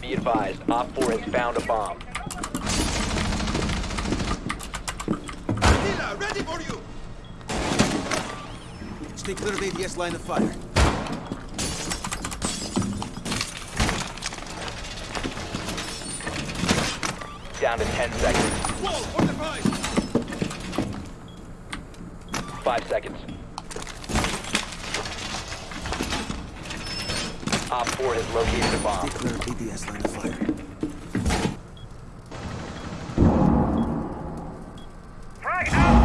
Be advised, Op 4 has found a bomb. Attila, ready for you! Stay clear of ADS line of fire. Down to 10 seconds. Fortified! 5 seconds. Op 4 has located a bomb. Declare BDS line of fire. Frag out!